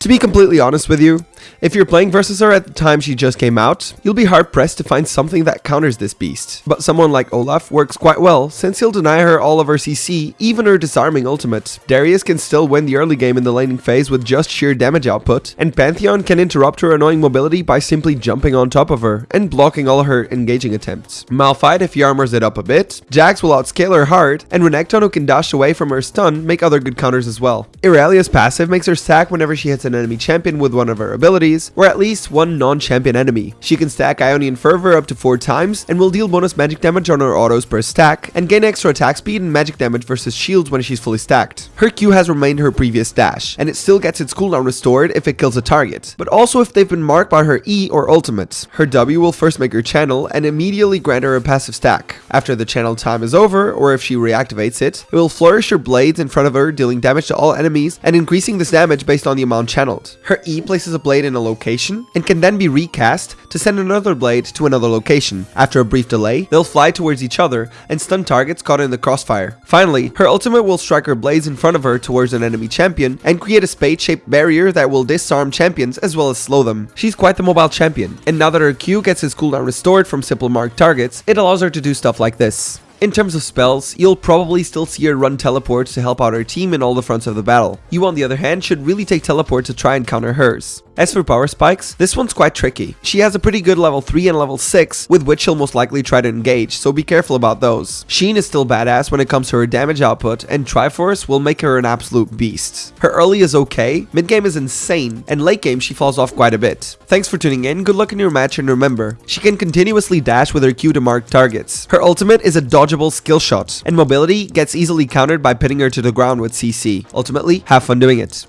To be completely honest with you, if you're playing versus her at the time she just came out, you'll be hard pressed to find something that counters this beast. But someone like Olaf works quite well, since he'll deny her all of her CC, even her disarming ultimate. Darius can still win the early game in the laning phase with just sheer damage output, and Pantheon can interrupt her annoying mobility by simply jumping on top of her and blocking all her engaging attempts. Malphite if he armors it up a bit, Jax will outscale her hard, and Renekton who can dash away from her stun make other good counters as well. Irelia's passive makes her stack whenever she hits an enemy champion with one of her abilities, or at least one non-champion enemy. She can stack Ionian Fervor up to 4 times, and will deal bonus magic damage on her autos per stack, and gain extra attack speed and magic damage versus shields when she's fully stacked. Her Q has remained her previous dash, and it still gets its cooldown restored if it kills a target, but also if they've been marked by her E or ultimate. Her W will first make her channel, and immediately grant her a passive stack. After the channel time is over, or if she reactivates it, it will flourish her blades in front of her, dealing damage to all enemies, and increasing this damage based on the amount channeled. Her E places a blade in a location, and can then be recast to send another blade to another location. After a brief delay, they'll fly towards each other and stun targets caught in the crossfire. Finally, her ultimate will strike her blades in front of her towards an enemy champion and create a spade-shaped barrier that will disarm champions as well as slow them. She's quite the mobile champion, and now that her Q gets his cooldown restored from simple marked targets, it allows her to do stuff like this. In terms of spells, you'll probably still see her run teleports to help out her team in all the fronts of the battle. You on the other hand should really take teleport to try and counter hers. As for power spikes, this one's quite tricky. She has a pretty good level 3 and level 6, with which she'll most likely try to engage, so be careful about those. Sheen is still badass when it comes to her damage output, and Triforce will make her an absolute beast. Her early is okay, mid game is insane, and late game she falls off quite a bit. Thanks for tuning in, good luck in your match, and remember, she can continuously dash with her Q to mark targets. Her ultimate is a dodgeable skill shot, and mobility gets easily countered by pinning her to the ground with CC. Ultimately, have fun doing it.